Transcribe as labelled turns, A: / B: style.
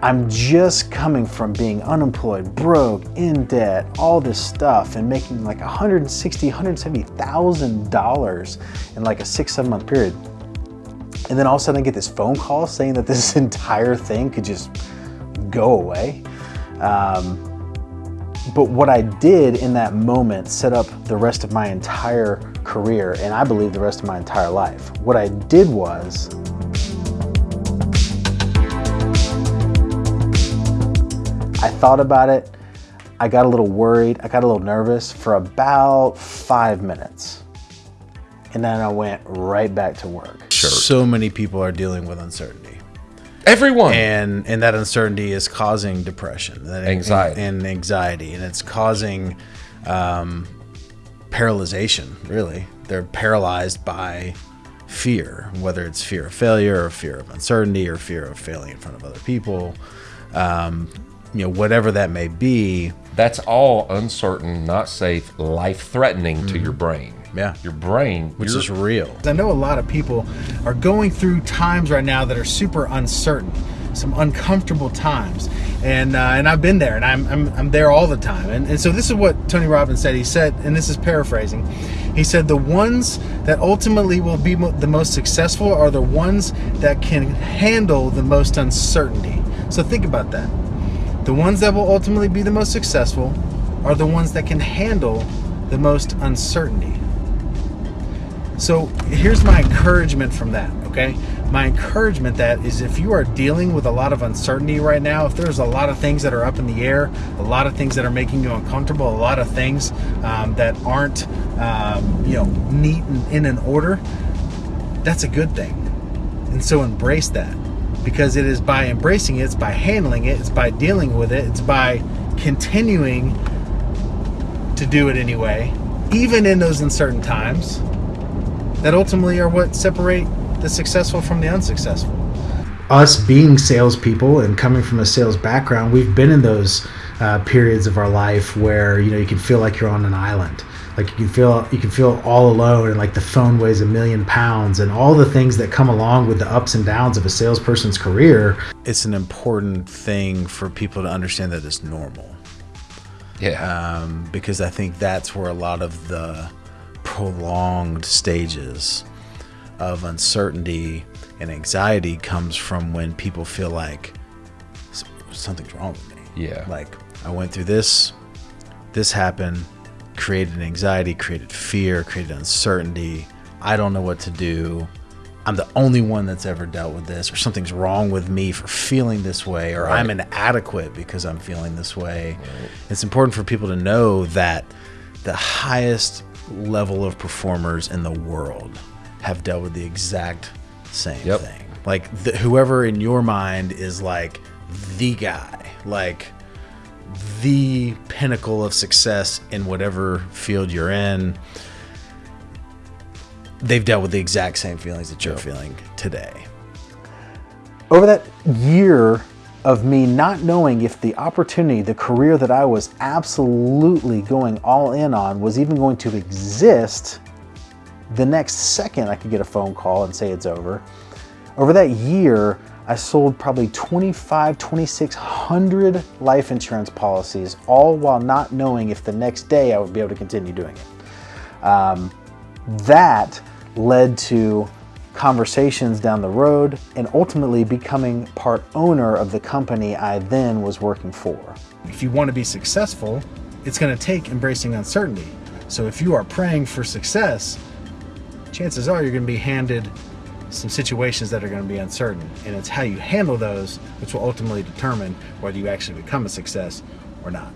A: I'm just coming from being unemployed, broke, in debt, all this stuff, and making like 160, 170,000 dollars in like a six, seven month period. And then all of a sudden I get this phone call saying that this entire thing could just go away. Um, but what I did in that moment set up the rest of my entire career, and I believe the rest of my entire life. What I did was, I thought about it, I got a little worried, I got a little nervous for about five minutes. And then I went right back to work.
B: Sure.
A: So many people are dealing with uncertainty
B: Everyone.
A: and and that uncertainty is causing depression that
B: Anxiety.
A: and, and anxiety and it's causing um, paralyzation really they're paralyzed by fear whether it's fear of failure or fear of uncertainty or fear of failing in front of other people um, you know whatever that may be
B: That's all uncertain, not safe, life threatening to your brain.
A: Mm-hmm. Yeah.
B: Your brain,
A: which
B: your-
A: is real
C: I know a lot of people are going through times right now that are super uncertain, some uncomfortable times, and uh, and I've been there, and I'm, I'm I'm there all the time, and and so this is what Tony Robbins said. He said, and this is paraphrasing, he said the ones that ultimately will be mo- the most successful are the ones that can handle the most uncertainty. So think about that. The ones that will ultimately be the most successful are the ones that can handle the most uncertainty. So here's my encouragement from that, okay? My encouragement that is if you are dealing with a lot of uncertainty right now, if there's a lot of things that are up in the air, a lot of things that are making you uncomfortable, a lot of things um, that aren't, um, you know, neat and in an order, that's a good thing. And so embrace that because it is by embracing it, it's by handling it, it's by dealing with it, it's by continuing to do it anyway, even in those uncertain times that ultimately are what separate the successful from the unsuccessful.
D: us being salespeople and coming from a sales background, we've been in those uh, periods of our life where you know you can feel like you're on an island, like you can feel you can feel all alone, and like the phone weighs a million pounds, and all the things that come along with the ups and downs of a salesperson's career.
A: it's an important thing for people to understand that it's normal
B: yeah.
A: um, because I think that's where a lot of the prolonged stages of uncertainty and anxiety comes from when people feel like something's wrong with me.
B: Yeah.
A: Like I went through this, this happened, created anxiety, created fear, created uncertainty. I don't know what to do. I'm the only one that's ever dealt with this, or something's wrong with me for feeling this way, or I'm inadequate because I'm feeling this way. It's important for people to know that the highest level of performers in the world have dealt with the exact same
B: Yep.
A: thing. Like the, whoever in your mind is like the guy, like the pinnacle of success in whatever field you're in, they've dealt with the exact same feelings that you're feeling today. Over that year of me not knowing if the opportunity, the career that I was absolutely going all in on was even going to exist, the next second I could get a phone call and say it's over. Over that year, I sold probably 25, 2600 life insurance policies, all while not knowing if the next day I would be able to continue doing it. Um, that led to conversations down the road and ultimately becoming part owner of the company I then was working for.
C: If you want to be successful, it's going to take embracing uncertainty. So if you are praying for success, chances are you're going to be handed some situations that are going to be uncertain. And it's how you handle those which will ultimately determine whether you actually become a success or not.